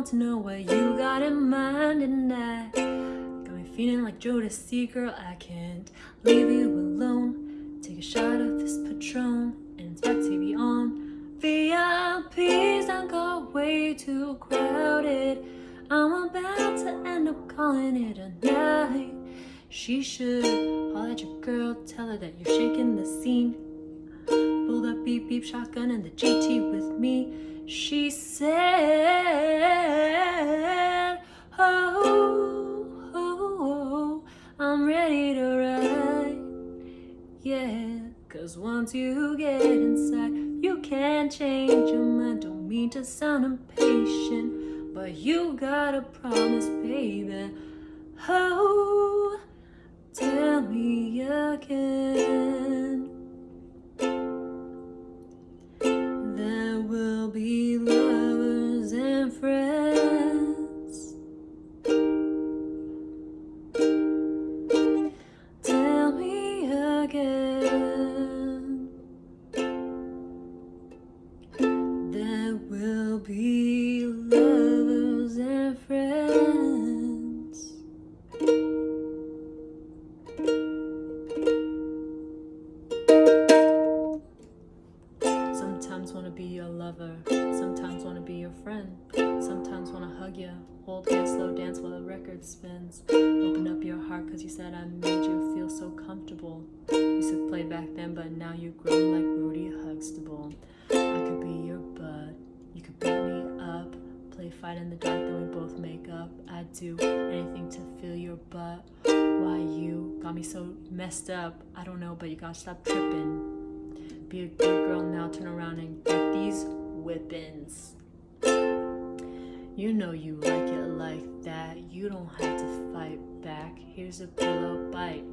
want to know what you got in mind tonight. Got me feeling like Jodeci, girl. I can't leave you alone. Take a shot of this Patron, and it's to be on. VIPs don't go way too crowded. I'm about to end up calling it a night. She should holler at your girl, tell her that you're shaking the scene. Pulled up beep beep shotgun and the GT with me. She said, once you get inside, you can't change your mind. Don't mean to sound impatient, but you gotta promise, baby. Oh, be lovers and friends. Sometimes want to be your lover, sometimes want to be your friend, sometimes want to hug you, hold hands, slow dance while the record spins. Open up your heart because you said I made you feel so comfortable. Used to play back then, but now you've grown like Rudy Huxtable. I could be your bud, fight in the dark, then we both make up. I'd do anything to feel your butt. Why you got me so messed up? I don't know, but you gotta stop tripping. Be a good girl now, turn around and get these whippings. You know you like it like that. You don't have to fight back. Here's a pillow bite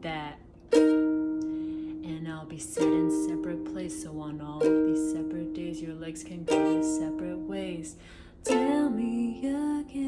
that. And I'll be set in separate place. So on all of these separate days, your legs can go their separate ways. Tell me again.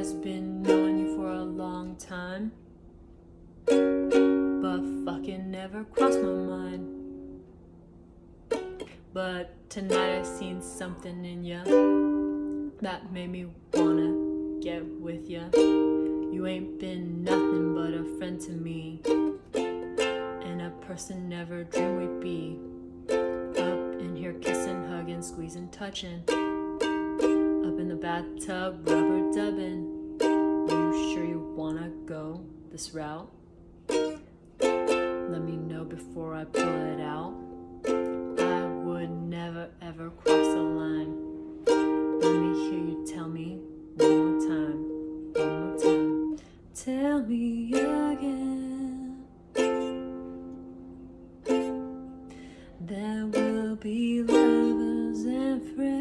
Has been knowing you for a long time, but fucking never crossed my mind. But tonight I seen something in ya that made me wanna get with ya. You ain't been nothing but a friend to me, and a person never dreamed we'd be. Up in here kissing, hugging, squeezing, touching. Up in the bathtub, rubber dubbing. You sure you wanna go this route? Let me know before I pull it out. I would never ever cross the line. Let me hear you tell me one more time, one more time. Tell me again. There will be lovers and friends.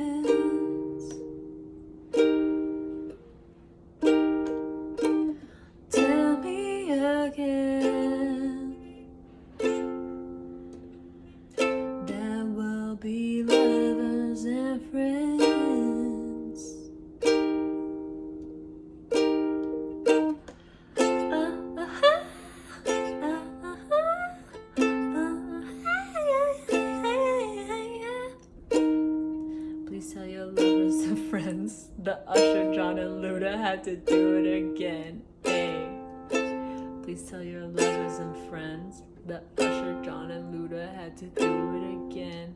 Again. Will be lovers and friends. Please tell your lovers and friends the Usher, Jon, and Luda had to do it again. Please tell your lovers and friends that Usher, Jon, and Luda had to do it again.